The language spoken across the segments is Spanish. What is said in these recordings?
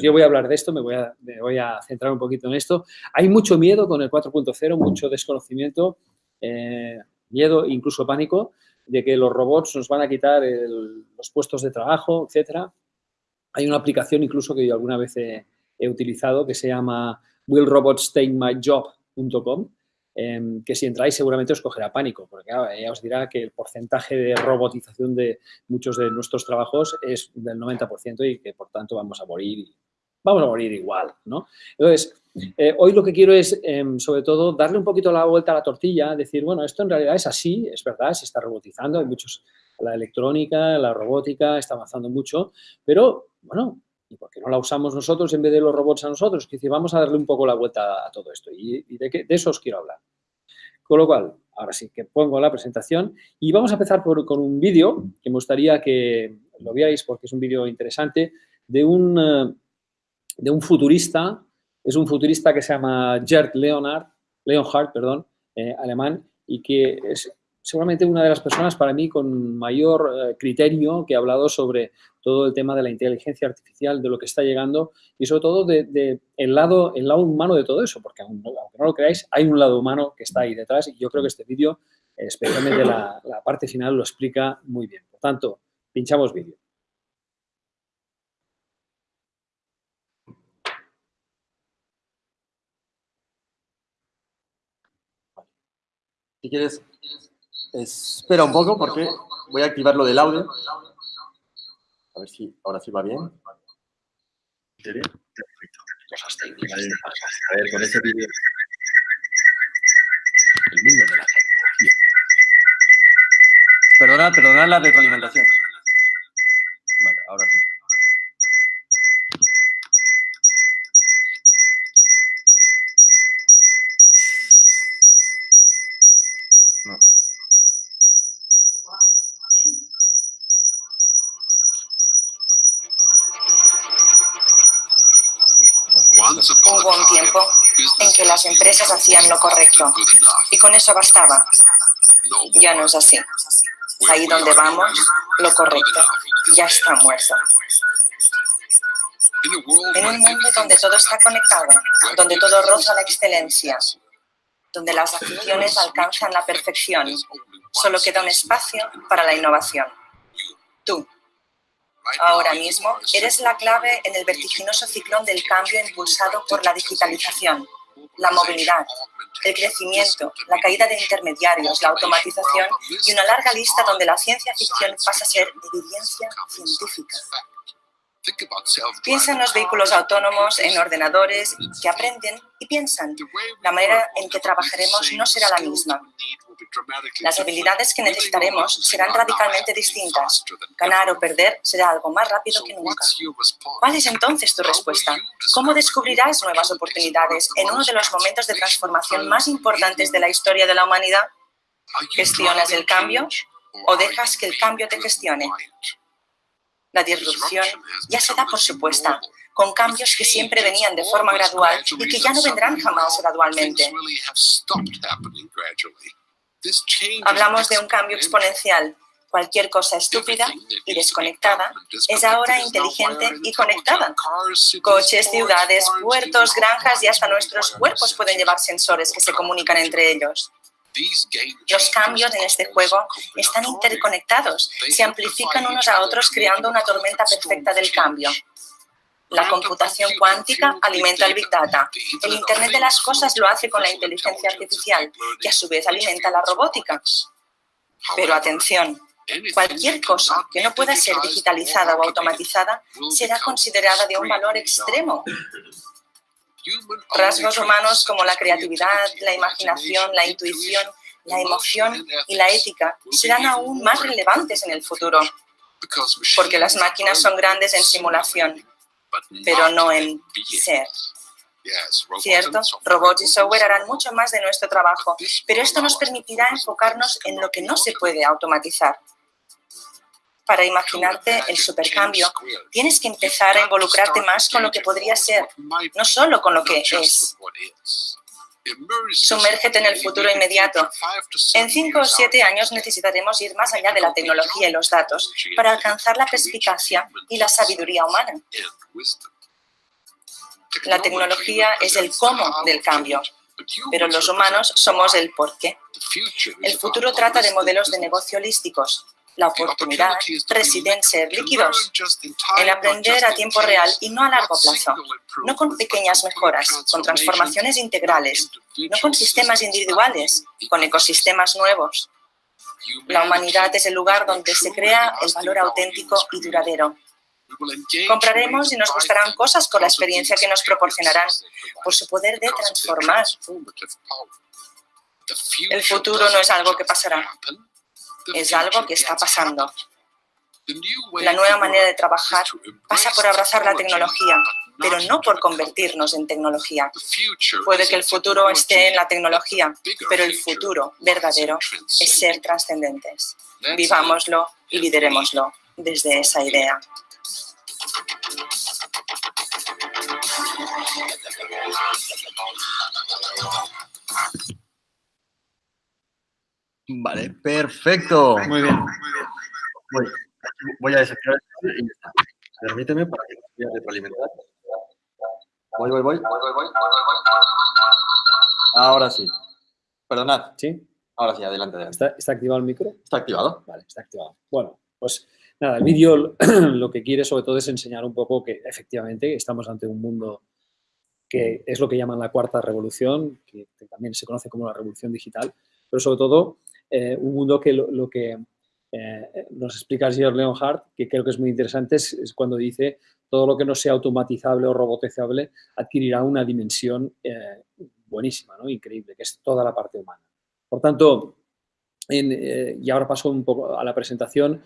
Yo voy a hablar de esto, me voy a, me voy a centrar un poquito en esto. Hay mucho miedo con el 4.0, mucho desconocimiento, eh, miedo, incluso pánico, de que los robots nos van a quitar los puestos de trabajo, etcétera. Hay una aplicación incluso que yo alguna vez he, utilizado que se llama willrobotstakemyjob.com em, que si entráis seguramente os cogerá pánico, porque ya os dirá que el porcentaje de robotización de muchos de nuestros trabajos es del 90% y que por tanto vamos a morir, vamos a morir igual, ¿no? Entonces, eh, hoy lo que quiero es, em, sobre todo, darle un poquito la vuelta a la tortilla, decir, bueno, esto en realidad es así, es verdad, se está robotizando, hay muchos, la electrónica, la robótica está avanzando mucho, pero, bueno, ¿y por qué no la usamos nosotros en vez de los robots a nosotros? Que vamos a darle un poco la vuelta a todo esto y, de, de eso os quiero hablar. Con lo cual, ahora sí que pongo la presentación y vamos a empezar por, con un vídeo que me gustaría que lo veáis porque es un vídeo interesante de un, eh, de un futurista. Es un futurista que se llama Gerd Leonhard, Leonhard perdón, eh, alemán, y que es seguramente una de las personas para mí con mayor eh, criterio que ha hablado sobre todo el tema de la inteligencia artificial, de lo que está llegando y sobre todo de, el, lado, el lado humano de todo eso, porque aunque no lo creáis, hay un lado humano que está ahí detrás y yo creo que este vídeo, especialmente la, parte final, lo explica muy bien. Por tanto, pinchamos vídeo. Si quieres, espera un poco porque voy a activar lo del audio. A ver si ahora sí va bien. Cosas técnicas. A ver, con este vídeo. El mundo de la tecnología. Perdona, perdona la retroalimentación. Lo correcto y con eso bastaba. Ya no es así. Ahí donde vamos, lo correcto ya está muerto. En un mundo donde todo está conectado, donde todo roza la excelencia, donde las aficiones alcanzan la perfección, solo queda un espacio para la innovación. Tú, Ahora mismo, eres la clave en el vertiginoso ciclón del cambio impulsado por la digitalización, la movilidad, el crecimiento, la caída de intermediarios, la automatización y una larga lista donde la ciencia ficción pasa a ser evidencia científica. Piensa en los vehículos autónomos, en ordenadores que aprenden y piensan. La manera en que trabajaremos no será la misma. Las habilidades que necesitaremos serán radicalmente distintas. Ganar o perder será algo más rápido que nunca. ¿Cuál es entonces tu respuesta? ¿Cómo descubrirás nuevas oportunidades en uno de los momentos de transformación más importantes de la historia de la humanidad? ¿Gestionas el cambio o dejas que el cambio te gestione? La disrupción ya se da por supuesta, con cambios que siempre venían de forma gradual y que ya no vendrán jamás gradualmente. Hablamos de un cambio exponencial. Cualquier cosa estúpida y desconectada es ahora inteligente y conectada. Coches, ciudades, puertos, granjas y hasta nuestros cuerpos pueden llevar sensores que se comunican entre ellos. Los cambios en este juego están interconectados, se amplifican unos a otros creando una tormenta perfecta del cambio. La computación cuántica alimenta el Big Data. El Internet de las cosas lo hace con la inteligencia artificial, que a su vez alimenta la robótica. Pero atención, cualquier cosa que no pueda ser digitalizada o automatizada será considerada de un valor extremo. Rasgos humanos como la creatividad, la imaginación, la intuición, la emoción y la ética serán aún más relevantes en el futuro, porque las máquinas son grandes en simulación pero no en ser. ¿Cierto? Robots y software harán mucho más de nuestro trabajo, pero esto nos permitirá enfocarnos en lo que no se puede automatizar. Para imaginarte el supercambio, tienes que empezar a involucrarte más con lo que podría ser, no solo con lo que es. Sumérgete en el futuro inmediato. En cinco o siete años necesitaremos ir más allá de la tecnología y los datos para alcanzar la perspicacia y la sabiduría humana. La tecnología es el cómo del cambio, pero los humanos somos el por qué. El futuro trata de modelos de negocio holísticos. La oportunidad reside en ser líquidos, en aprender a tiempo real y no a largo plazo, no con pequeñas mejoras, con transformaciones integrales, no con sistemas individuales, con ecosistemas nuevos. La humanidad es el lugar donde se crea el valor auténtico y duradero. Compraremos y nos gustarán cosas por la experiencia que nos proporcionarán, por su poder de transformar. El futuro no es algo que pasará, es algo que está pasando. La nueva manera de trabajar pasa por abrazar la tecnología, pero no por convertirnos en tecnología. Puede que el futuro esté en la tecnología, pero el futuro verdadero es ser trascendentes. Vivámoslo y liderémoslo desde esa idea. Vale, perfecto. Muy bien. Voy, voy a desactivar y ya está. Permíteme para que pueda retroalimentar. Voy, voy, voy. Ahora sí. Perdonad. ¿Sí? Ahora sí, adelante, adelante. ¿Está, está activado el micro? ¿Está activado? Vale, está activado. Bueno, pues nada, el vídeo lo que quiere sobre todo es enseñar un poco que efectivamente estamos ante un mundo que es lo que llaman la cuarta revolución, que también se conoce como la revolución digital, pero sobre todo eh, un mundo que lo, que eh, nos explica George Leonhardt, que creo que es muy interesante, es, cuando dice todo lo que no sea automatizable o robotizable adquirirá una dimensión eh, buenísima, ¿no? increíble, que es toda la parte humana. Por tanto, y ahora paso un poco a la presentación,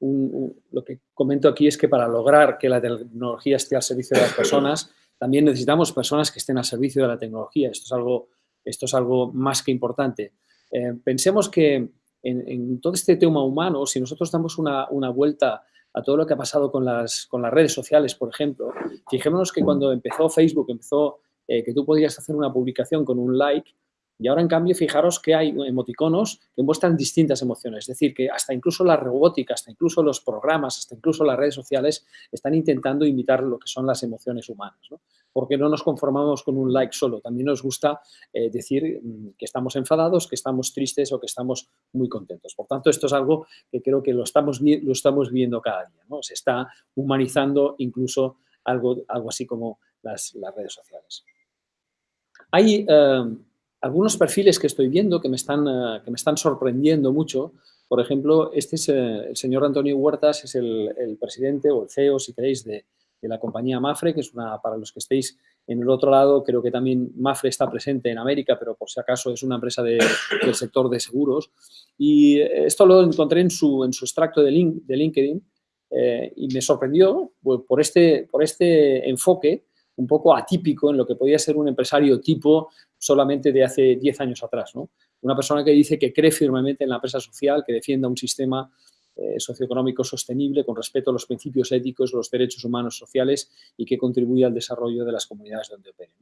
lo que comento aquí es que para lograr que la tecnología esté al servicio de las personas, también necesitamos personas que estén al servicio de la tecnología. Esto es algo, esto es algo más que importante. Eh, pensemos que en, todo este tema humano, si nosotros damos una, vuelta a todo lo que ha pasado con las, redes sociales, por ejemplo, fijémonos que cuando empezó Facebook, empezó eh, que tú podías hacer una publicación con un like, y ahora, en cambio, fijaros que hay emoticonos que muestran distintas emociones. Es decir, que hasta incluso la robótica, hasta incluso los programas, hasta incluso las redes sociales están intentando imitar lo que son las emociones humanas. Porque no nos conformamos con un like solo. También nos gusta eh, decir mm, que estamos enfadados, que estamos tristes o que estamos muy contentos. Por tanto, esto es algo que creo que lo estamos, viendo cada día. ¿no? Se está humanizando incluso algo, así como las, redes sociales. Hay... Eh, algunos perfiles que estoy viendo que me están, eh, que me están sorprendiendo mucho. Por ejemplo, este es eh, el señor Antonio Huertas, es el, presidente o el CEO, si queréis, de, la compañía Mafre, que es una, para los que estéis en el otro lado, creo que también Mafre está presente en América, pero por si acaso es una empresa del sector de seguros. Y esto lo encontré en su, en su extracto de, de LinkedIn eh, y me sorprendió pues, por, este, por este enfoque un poco atípico en lo que podía ser un empresario tipo solamente de hace 10 años atrás. ¿no? Una persona que dice que cree firmemente en la empresa social, que defienda un sistema eh, socioeconómico sostenible con respeto a los principios éticos, los derechos humanos sociales y que contribuye al desarrollo de las comunidades donde opere.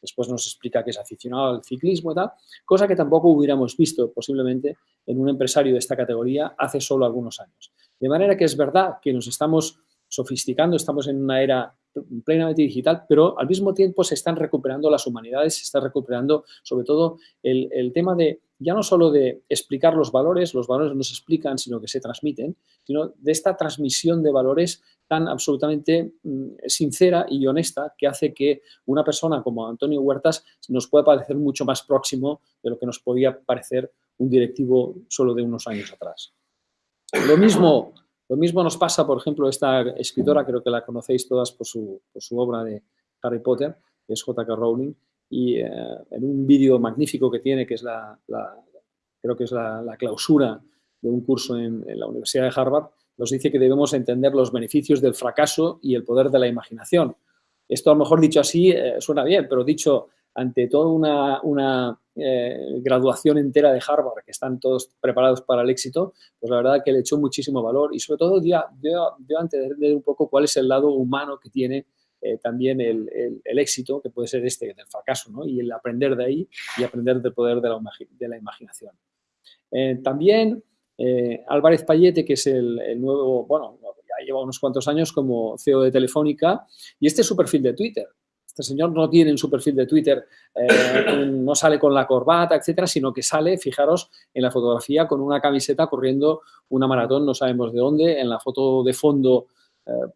Después nos explica que es aficionado al ciclismo y tal, cosa que tampoco hubiéramos visto posiblemente en un empresario de esta categoría hace solo algunos años. De manera que es verdad que nos estamos sofisticando, estamos en una era plenamente digital, pero al mismo tiempo se están recuperando las humanidades, se está recuperando sobre todo el, tema de, ya no solo de explicar los valores, los valores no se explican, sino que se transmiten, sino de esta transmisión de valores tan absolutamente mm, sincera y honesta que hace que una persona como Antonio Huertas nos pueda parecer mucho más próximo de lo que nos podía parecer un directivo solo de unos años atrás. Lo mismo lo mismo nos pasa, por ejemplo, esta escritora, creo que la conocéis todas por su, obra de Harry Potter, que es J.K. Rowling, y eh, en un vídeo magnífico que tiene, que es la, creo que es la, clausura de un curso en, la Universidad de Harvard, nos dice que debemos entender los beneficios del fracaso y el poder de la imaginación. Esto a lo mejor dicho así eh, suena bien, pero dicho ante toda una, eh, graduación entera de Harvard, que están todos preparados para el éxito, pues la verdad que le echó muchísimo valor y sobre todo dio, dio, a entender un poco cuál es el lado humano que tiene eh, también el, éxito, que puede ser este del fracaso, ¿no? y el aprender de ahí y aprender del poder de la, de la imaginación. Eh, también Álvarez Payete, que es el, el, nuevo, bueno, ya lleva unos cuantos años como CEO de Telefónica, y este es su perfil de Twitter. este señor no tiene en su perfil de Twitter, eh, no sale con la corbata, etcétera, sino que sale, fijaros, en la fotografía con una camiseta corriendo una maratón, no sabemos de dónde, en la foto de fondo, eh,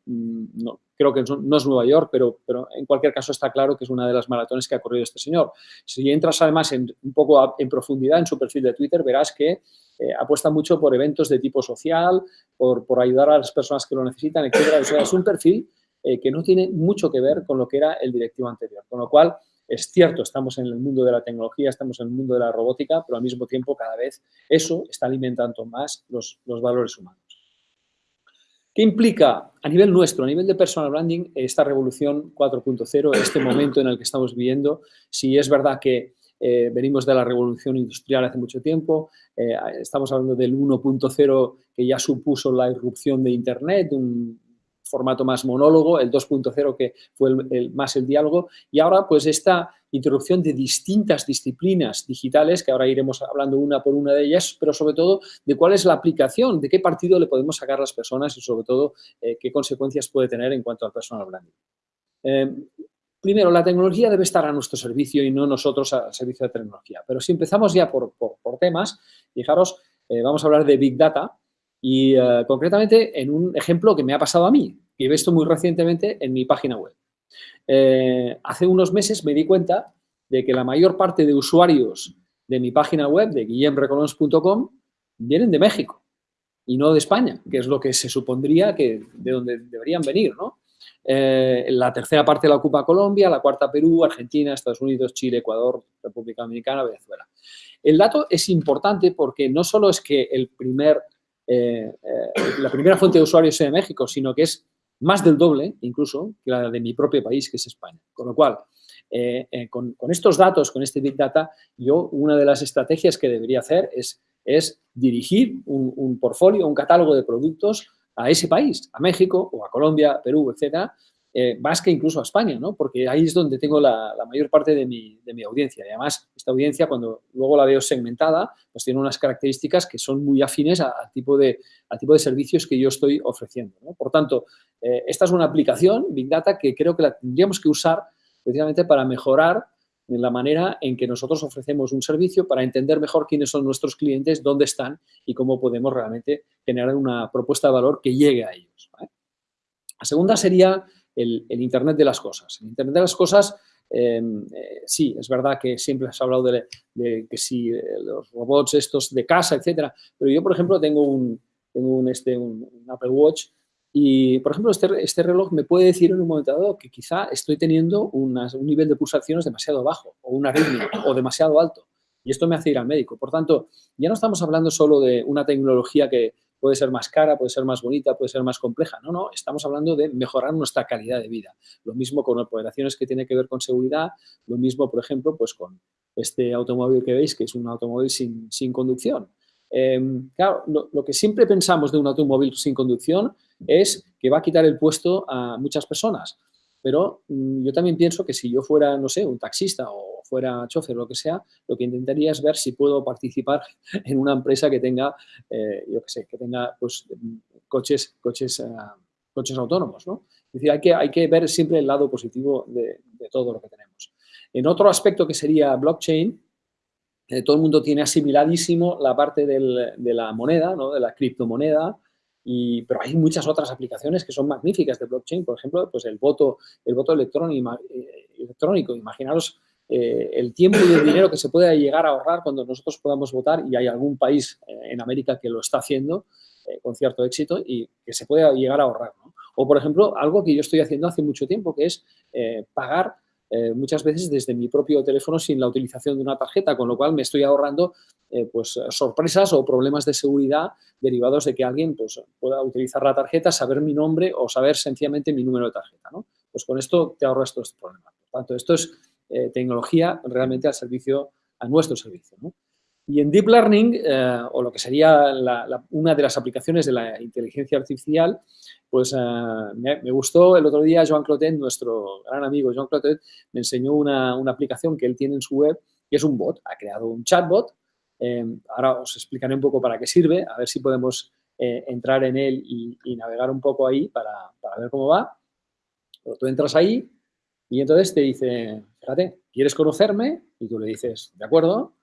no, creo que no es Nueva York, pero, pero en cualquier caso está claro que es una de las maratones que ha corrido este señor. Si entras además un poco en profundidad en su perfil de Twitter, verás que eh, apuesta mucho por eventos de tipo social, por, por, ayudar a las personas que lo necesitan, etcétera. O sea, es un perfil eh, que no tiene mucho que ver con lo que era el directivo anterior. Con lo cual, es cierto, estamos en el mundo de la tecnología, estamos en el mundo de la robótica, pero al mismo tiempo cada vez eso está alimentando más los, los valores humanos. ¿Qué implica a nivel nuestro, a nivel de personal branding, esta revolución 4.0, este momento en el que estamos viviendo? Si es verdad que eh, venimos de la revolución industrial hace mucho tiempo, eh, estamos hablando del 1.0 que ya supuso la irrupción de Internet, un formato más monólogo, el 2.0 que fue el, más el diálogo, y ahora pues esta introducción de distintas disciplinas digitales, que ahora iremos hablando una por una de ellas, pero sobre todo de cuál es la aplicación, de qué partido le podemos sacar a las personas y sobre todo eh, qué consecuencias puede tener en cuanto al personal branding. Primero, la tecnología debe estar a nuestro servicio y no nosotros al servicio de tecnología. Pero si empezamos ya por, temas, fijaros, eh, vamos a hablar de Big Data y eh, concretamente en un ejemplo que me ha pasado a mí, que he visto muy recientemente en mi página web. Eh, hace unos meses me di cuenta de que la mayor parte de usuarios de mi página web, de guillemrecolons.com, vienen de México y no de España, que es lo que se supondría que de donde deberían venir, ¿no? Eh, la tercera parte la ocupa Colombia, la cuarta Perú, Argentina, Estados Unidos, Chile, Ecuador, República Dominicana, Venezuela. El dato es importante porque no solo es que el primer, eh, eh, la primera fuente de usuarios sea México, sino que es más del doble, incluso, que la de mi propio país, que es España. Con lo cual, con, estos datos, con este Big Data, yo una de las estrategias que debería hacer es, es dirigir un, un portfolio, un catálogo de productos a ese país, a México o a Colombia, Perú, etcétera, eh, más que incluso a España, ¿no? Porque ahí es donde tengo la, mayor parte de mi, audiencia. Y además, esta audiencia, cuando luego la veo segmentada, pues tiene unas características que son muy afines al tipo de, tipo de servicios que yo estoy ofreciendo. Por tanto, eh, esta es una aplicación, Big Data, que creo que la tendríamos que usar precisamente para mejorar la manera en que nosotros ofrecemos un servicio para entender mejor quiénes son nuestros clientes, dónde están y cómo podemos realmente generar una propuesta de valor que llegue a ellos. La segunda sería el, Internet de las cosas. El Internet de las cosas, em, eh, sí, es verdad que siempre has hablado de, que si eh, los robots estos de casa, etcétera, pero yo, por ejemplo, tengo un, un, este, un Apple Watch y, por ejemplo, este, este, reloj me puede decir en un momento dado que quizá estoy teniendo un nivel de pulsaciones demasiado bajo o una arritmia o demasiado alto. Y esto me hace ir al médico. Por tanto, ya no estamos hablando solo de una tecnología que puede ser más cara, puede ser más bonita, puede ser más compleja. No, no, estamos hablando de mejorar nuestra calidad de vida. Lo mismo con operaciones que tienen que ver con seguridad, lo mismo, por ejemplo, pues con este automóvil que veis, que es un automóvil sin, sin conducción. Em, claro, lo, que siempre pensamos de un automóvil sin conducción es que va a quitar el puesto a muchas personas. Pero mm, yo también pienso que si yo fuera, no sé, un taxista o fuera chofer o lo que sea, lo que intentaría es ver si puedo participar en una empresa que tenga, eh, yo qué sé, que tenga pues, coches, coches, eh, coches autónomos, ¿no? Es decir, hay que, hay que ver siempre el lado positivo de, todo lo que tenemos. En otro aspecto que sería blockchain, eh, todo el mundo tiene asimiladísimo la parte de la moneda, ¿no? de la criptomoneda, y, pero hay muchas otras aplicaciones que son magníficas de blockchain, por ejemplo, pues el voto, el voto eh, electrónico. Imaginaros eh, el tiempo y el dinero que se puede llegar a ahorrar cuando nosotros podamos votar y hay algún país en América que lo está haciendo con cierto éxito y que se puede llegar a ahorrar. O, por ejemplo, algo que yo estoy haciendo hace mucho tiempo, que es pagar eh, muchas veces desde mi propio teléfono sin la utilización de una tarjeta, con lo cual me estoy ahorrando eh, pues, sorpresas o problemas de seguridad derivados de que alguien pues, pueda utilizar la tarjeta, saber mi nombre o saber sencillamente mi número de tarjeta. ¿no? Pues con esto te ahorras todos estos problemas. Por tanto, esto es eh, tecnología realmente al servicio, a nuestro servicio. Y en Deep Learning, o lo que sería una de las aplicaciones de la inteligencia artificial, pues eh, me, gustó el otro día Joan Clotet, nuestro gran amigo Joan Clotet, me enseñó una, aplicación que él tiene en su web, que es un bot, ha creado un chatbot, eh, ahora os explicaré un poco para qué sirve, a ver si podemos eh, entrar en él y, navegar un poco ahí para, ver cómo va. Pero tú entras ahí Y entonces te dice, fíjate, ¿quieres conocerme? Y tú le dices, de acuerdo.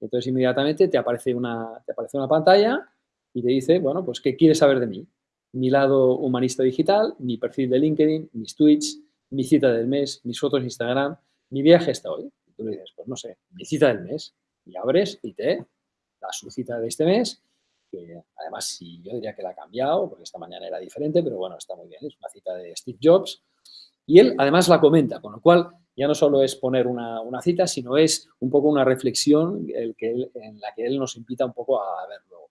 Entonces inmediatamente te aparece una, te aparece una pantalla y te dice, bueno, pues ¿qué quieres saber de mí? Mi lado humanista digital, mi perfil de LinkedIn, mis tweets, mi cita del mes, mis fotos de Instagram, mi viaje hasta hoy. Y tú le dices, pues no sé, mi cita del mes. Y abres y te da su cita de este mes, que además sí, yo diría que la ha cambiado, porque esta mañana era diferente, pero bueno, está muy bien, es una cita de Steve Jobs. Y él además la comenta, con lo cual ya no solo es poner una, cita, sino es un poco una reflexión el que en la que él nos invita un poco a verlo.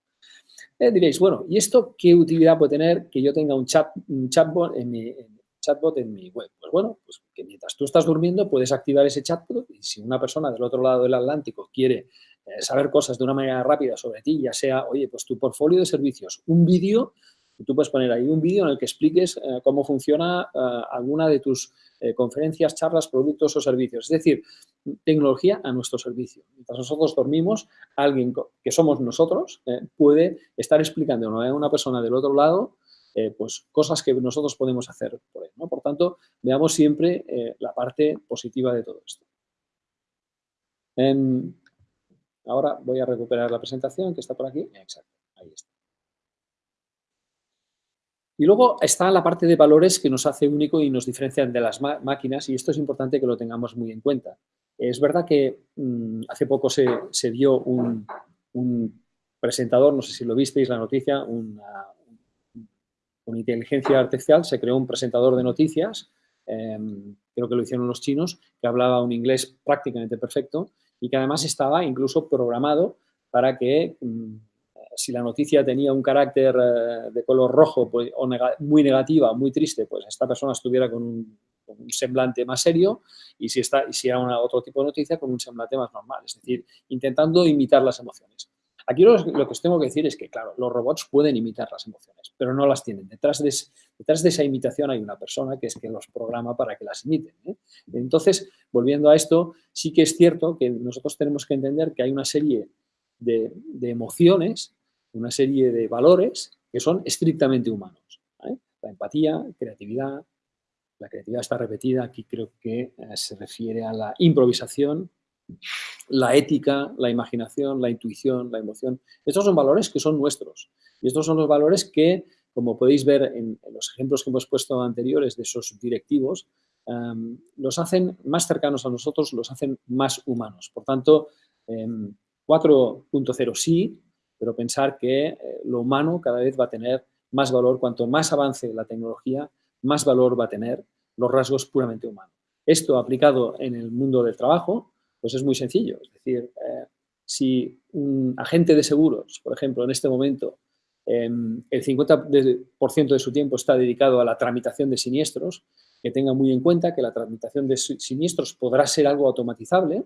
Eh, diréis, bueno, ¿y esto qué utilidad puede tener que yo tenga un, chat, un chatbot en mi, chatbot en mi web? Pues bueno, pues que mientras tú estás durmiendo puedes activar ese chatbot y si una persona del otro lado del Atlántico quiere eh, saber cosas de una manera rápida sobre ti, ya sea, oye, pues tu portfolio de servicios, un vídeo, tú puedes poner ahí un vídeo en el que expliques eh, cómo funciona alguna de tus conferencias, charlas, productos o servicios. Es decir, tecnología a nuestro servicio. Mientras nosotros dormimos, alguien que somos nosotros puede estar explicando a una persona del otro lado eh, pues cosas que nosotros podemos hacer por él. Por tanto, veamos siempre eh, la parte positiva de todo esto. Em, ahora voy a recuperar la presentación que está por aquí. Exacto, ahí está. Y luego está la parte de valores que nos hace único y nos diferencian de las máquinas y esto es importante que lo tengamos muy en cuenta. Es verdad que mm, hace poco se, dio un, presentador, no sé si lo visteis, la noticia, una, inteligencia artificial se creó un presentador de noticias, em, creo que lo hicieron los chinos, que hablaba un inglés prácticamente perfecto y que además estaba incluso programado para que mm, si la noticia tenía un carácter eh, de color rojo pues, o muy negativa, muy triste, pues esta persona estuviera con un, semblante más serio y si, está, si era otro tipo de noticia con un semblante más normal, es decir, intentando imitar las emociones. Aquí lo, que os tengo que decir es que, claro, los robots pueden imitar las emociones, pero no las tienen. Detrás de, detrás de esa imitación hay una persona que es que los programa para que las imiten. ¿eh? Entonces, volviendo a esto, sí que es cierto que nosotros tenemos que entender que hay una serie de, emociones, una serie de valores que son estrictamente humanos. La empatía, creatividad, la creatividad está repetida, aquí creo que eh, se refiere a la improvisación, la ética, la imaginación, la intuición, la emoción. Estos son valores que son nuestros. Y estos son los valores que, como podéis ver en, los ejemplos que hemos puesto anteriores de esos directivos, em, los hacen más cercanos a nosotros, los hacen más humanos. Por tanto, 4.0 em, sí, pero pensar que eh, lo humano cada vez va a tener más valor. Cuanto más avance la tecnología, más valor va a tener los rasgos puramente humanos. Esto aplicado en el mundo del trabajo, pues es muy sencillo. Es decir, eh, si un agente de seguros, por ejemplo, en este momento, em, el 50% de su tiempo está dedicado a la tramitación de siniestros, que tenga muy en cuenta que la tramitación de siniestros podrá ser algo automatizable.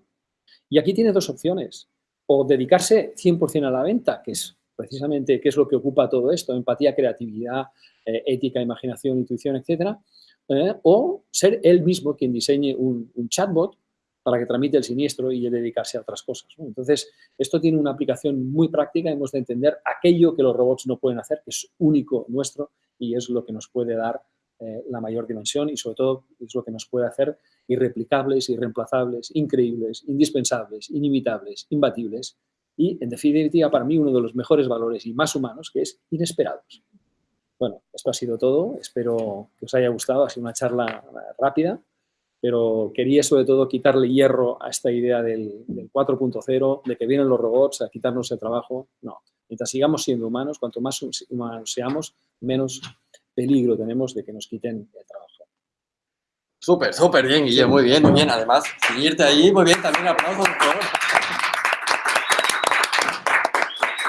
Y aquí tiene dos opciones. O dedicarse 100% a la venta, que es precisamente qué es lo que ocupa todo esto, empatía, creatividad, eh, ética, imaginación, intuición, etcétera, eh, o ser él mismo quien diseñe un chatbot para que tramite el siniestro y dedicarse a otras cosas. Entonces, esto tiene una aplicación muy práctica, hemos de entender aquello que los robots no pueden hacer, que es único nuestro y es lo que nos puede dar eh, la mayor dimensión y sobre todo es lo que nos puede hacer irreplicables, irreemplazables, increíbles, indispensables, inimitables, imbatibles y, en definitiva, para mí uno de los mejores valores y más humanos, que es inesperados. Bueno, esto ha sido todo. Espero que os haya gustado. Ha sido una charla rápida pero quería sobre todo quitarle hierro a esta idea del, 4.0, de que vienen los robots a quitarnos el trabajo. No, mientras sigamos siendo humanos, cuanto más humanos seamos, menos peligro tenemos de que nos quiten el trabajo. Súper, súper bien, Guille, muy bien, muy bien. Además, seguirte ahí, muy bien, también aplausos, por favor.